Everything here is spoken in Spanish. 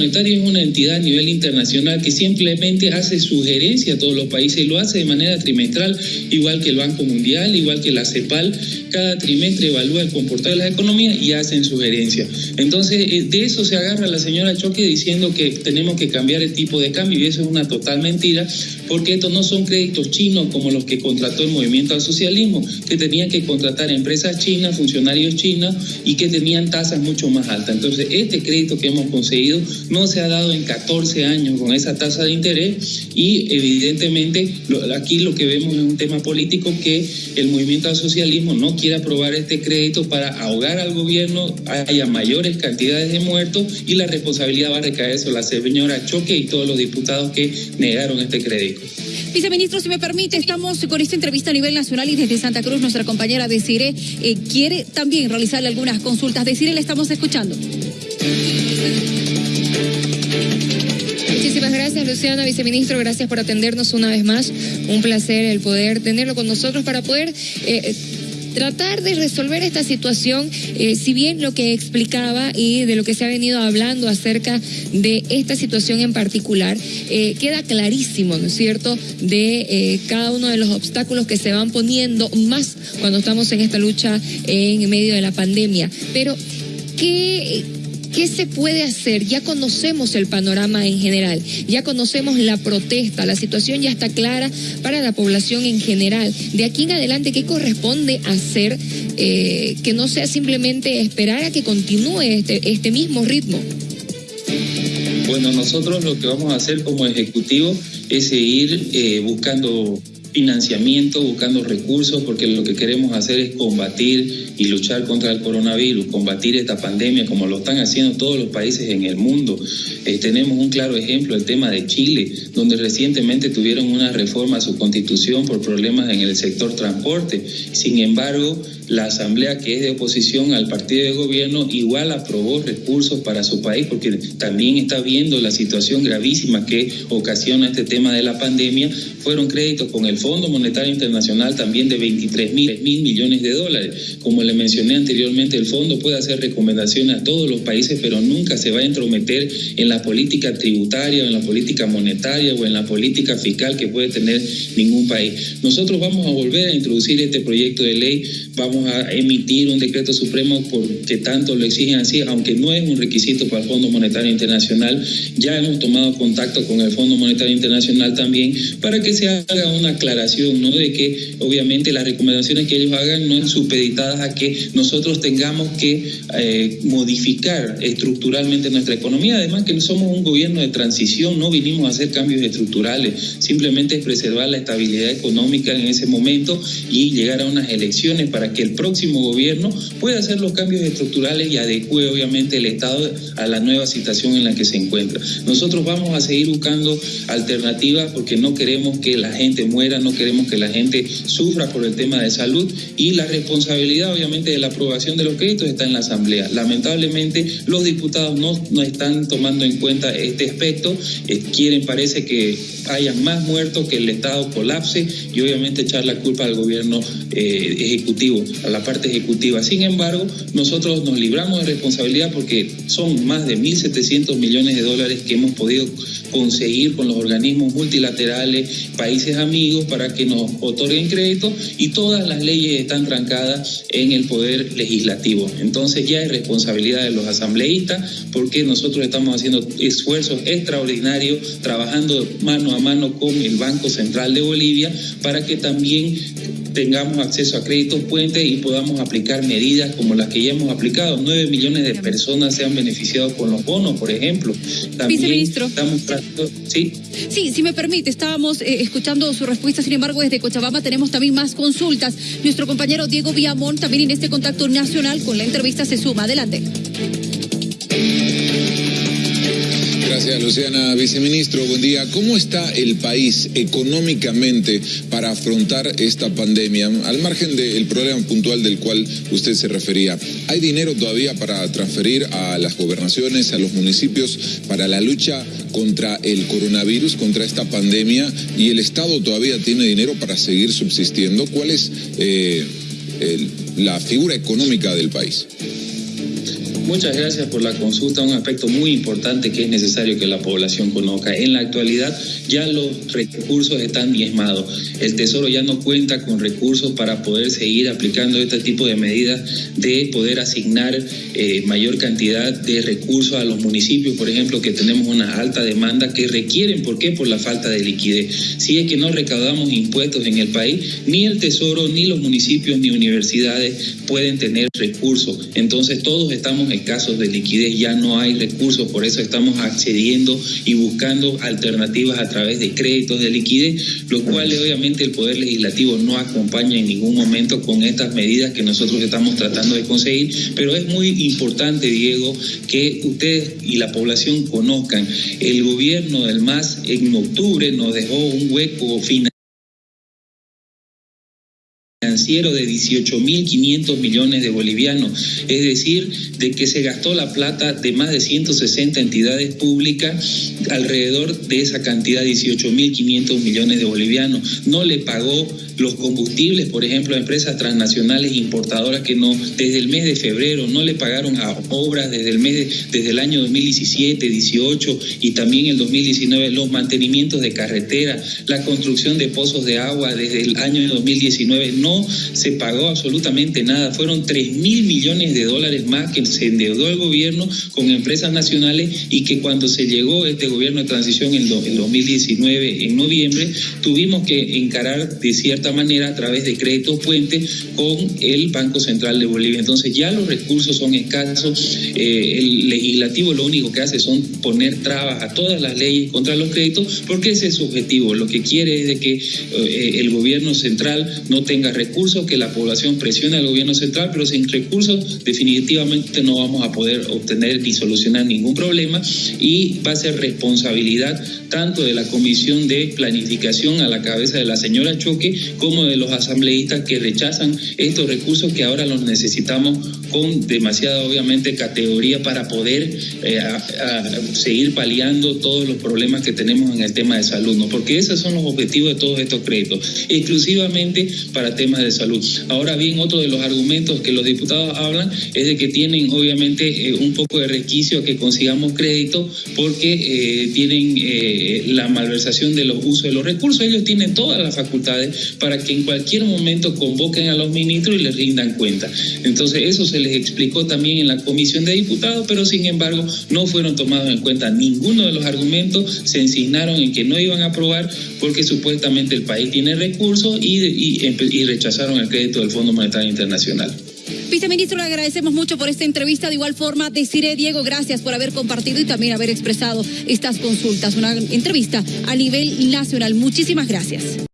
Monetario es una entidad a nivel internacional que simplemente hace sugerencia a todos los países y lo hace de manera trimestral, igual que el Banco Mundial, igual que la CEPAL. Cada trimestre evalúa el comportamiento de las economías y hacen sugerencias. Entonces, eh, de eso se agarra la señora Choque diciendo que tenemos que cambiar el tipo de cambio y eso es una total mentira, porque estos no son créditos chinos como los que contrató el movimiento al socialismo, que tenían que contratar empresas chinas, funcionarios chinos y que tenían tasas mucho más altas. Entonces, este crédito que hemos conseguido no se ha dado en 14 años con esa tasa de interés y evidentemente aquí lo que vemos es un tema político que el movimiento al socialismo no quiere aprobar este crédito para ahogar al gobierno, haya mayores cantidades de muertos y la responsabilidad va a recaer sobre la señora Choque y todos los diputados que negaron este crédito. Viceministro, si me permite, estamos con esta entrevista a nivel nacional y desde Santa Cruz nuestra compañera Desire eh, quiere también realizarle algunas consultas. Desire, le estamos escuchando. Gracias, Luciana, viceministro. Gracias por atendernos una vez más. Un placer el poder tenerlo con nosotros para poder eh, tratar de resolver esta situación, eh, si bien lo que explicaba y de lo que se ha venido hablando acerca de esta situación en particular, eh, queda clarísimo, ¿no es cierto?, de eh, cada uno de los obstáculos que se van poniendo más cuando estamos en esta lucha en medio de la pandemia. Pero, ¿qué ¿Qué se puede hacer? Ya conocemos el panorama en general, ya conocemos la protesta, la situación ya está clara para la población en general. De aquí en adelante, ¿qué corresponde hacer eh, que no sea simplemente esperar a que continúe este, este mismo ritmo? Bueno, nosotros lo que vamos a hacer como ejecutivo es seguir eh, buscando financiamiento, buscando recursos, porque lo que queremos hacer es combatir y luchar contra el coronavirus, combatir esta pandemia como lo están haciendo todos los países en el mundo. Eh, tenemos un claro ejemplo, el tema de Chile, donde recientemente tuvieron una reforma a su constitución por problemas en el sector transporte. Sin embargo, la asamblea que es de oposición al partido de gobierno igual aprobó recursos para su país porque también está viendo la situación gravísima que ocasiona este tema de la pandemia. Fueron créditos con el Fondo Monetario Internacional también de 23 mil millones de dólares. Como le mencioné anteriormente, el fondo puede hacer recomendaciones a todos los países, pero nunca se va a entrometer en la política tributaria, en la política monetaria o en la política fiscal que puede tener ningún país. Nosotros vamos a volver a introducir este proyecto de ley, vamos a emitir un decreto supremo porque tanto lo exigen así, aunque no es un requisito para el Fondo Monetario Internacional. Ya hemos tomado contacto con el Fondo Monetario Internacional también para que se haga una aclaración, ¿no? De que obviamente las recomendaciones que ellos hagan no es supeditadas a que nosotros tengamos que eh, modificar estructuralmente nuestra economía. Además que no somos un gobierno de transición, no vinimos a hacer cambios estructurales, simplemente es preservar la estabilidad económica en ese momento y llegar a unas elecciones para que el próximo gobierno pueda hacer los cambios estructurales y adecue obviamente el Estado a la nueva situación en la que se encuentra. Nosotros vamos a seguir buscando alternativas porque no queremos que la gente muera, no queremos que la gente sufra por el tema de salud y la responsabilidad obviamente de la aprobación de los créditos está en la Asamblea. Lamentablemente los diputados no, no están tomando en cuenta este aspecto, eh, quieren parece que haya más muertos, que el Estado colapse y obviamente echar la culpa al gobierno eh, ejecutivo a la parte ejecutiva. Sin embargo, nosotros nos libramos de responsabilidad porque son más de 1.700 millones de dólares que hemos podido conseguir con los organismos multilaterales, países amigos, para que nos otorguen crédito y todas las leyes están trancadas en el poder legislativo. Entonces ya es responsabilidad de los asambleístas porque nosotros estamos haciendo esfuerzos extraordinarios, trabajando mano a mano con el Banco Central de Bolivia para que también tengamos acceso a créditos puentes y podamos aplicar medidas como las que ya hemos aplicado. Nueve millones de personas se han beneficiado con los bonos, por ejemplo. También Viceministro. Estamos ¿sí? Sí, si me permite, estábamos eh, escuchando su respuesta, sin embargo, desde Cochabamba tenemos también más consultas. Nuestro compañero Diego Villamón también en este contacto nacional con la entrevista se suma. Adelante. Gracias, Luciana. Viceministro, buen día. ¿Cómo está el país económicamente para afrontar esta pandemia? Al margen del problema puntual del cual usted se refería, ¿hay dinero todavía para transferir a las gobernaciones, a los municipios, para la lucha contra el coronavirus, contra esta pandemia? ¿Y el Estado todavía tiene dinero para seguir subsistiendo? ¿Cuál es eh, la figura económica del país? Muchas gracias por la consulta, un aspecto muy importante que es necesario que la población conozca. En la actualidad ya los recursos están diezmados. El Tesoro ya no cuenta con recursos para poder seguir aplicando este tipo de medidas de poder asignar eh, mayor cantidad de recursos a los municipios, por ejemplo, que tenemos una alta demanda que requieren, ¿por qué? Por la falta de liquidez. Si es que no recaudamos impuestos en el país, ni el Tesoro, ni los municipios, ni universidades pueden tener recursos. Entonces todos estamos escasos de liquidez, ya no hay recursos, por eso estamos accediendo y buscando alternativas a través de créditos de liquidez, lo cual obviamente el Poder Legislativo no acompaña en ningún momento con estas medidas que nosotros estamos tratando de conseguir, pero es muy importante, Diego, que ustedes y la población conozcan, el gobierno del MAS en octubre nos dejó un hueco financiero financiero de 18.500 millones de bolivianos, es decir, de que se gastó la plata de más de 160 entidades públicas alrededor de esa cantidad, 18.500 millones de bolivianos. No le pagó los combustibles, por ejemplo, a empresas transnacionales importadoras que no desde el mes de febrero no le pagaron a obras desde el mes desde el año 2017, 18 y también el 2019 los mantenimientos de carretera, la construcción de pozos de agua desde el año 2019 no se pagó absolutamente nada. Fueron 3 mil millones de dólares más que se endeudó el gobierno con empresas nacionales y que cuando se llegó este gobierno de transición en, el 2019, en noviembre, tuvimos que encarar de cierta manera a través de créditos puentes con el Banco Central de Bolivia. Entonces ya los recursos son escasos. Eh, el legislativo lo único que hace son poner trabas a todas las leyes contra los créditos porque ese es su objetivo. Lo que quiere es de que eh, el gobierno central no tenga recursos, que la población presione al gobierno central, pero sin recursos definitivamente no vamos a poder obtener ni solucionar ningún problema y va a ser responsabilidad tanto de la Comisión de Planificación a la cabeza de la señora Choque como de los asambleístas que rechazan estos recursos que ahora los necesitamos con demasiada, obviamente, categoría para poder eh, seguir paliando todos los problemas que tenemos en el tema de salud, ¿no? Porque esos son los objetivos de todos estos créditos, exclusivamente para temas de salud. Ahora bien, otro de los argumentos que los diputados hablan es de que tienen, obviamente, eh, un poco de resquicio a que consigamos crédito porque eh, tienen la malversación de los usos de los recursos. Ellos tienen todas las facultades para que en cualquier momento convoquen a los ministros y les rindan cuenta. Entonces, eso se les explicó también en la comisión de diputados, pero sin embargo no fueron tomados en cuenta ninguno de los argumentos, se ensignaron en que no iban a aprobar porque supuestamente el país tiene recursos y, y rechazaron el crédito del Fondo Monetario Internacional. Viceministro, le agradecemos mucho por esta entrevista. De igual forma, deciré, Diego, gracias por haber compartido y también haber expresado estas consultas. Una entrevista a nivel nacional. Muchísimas gracias.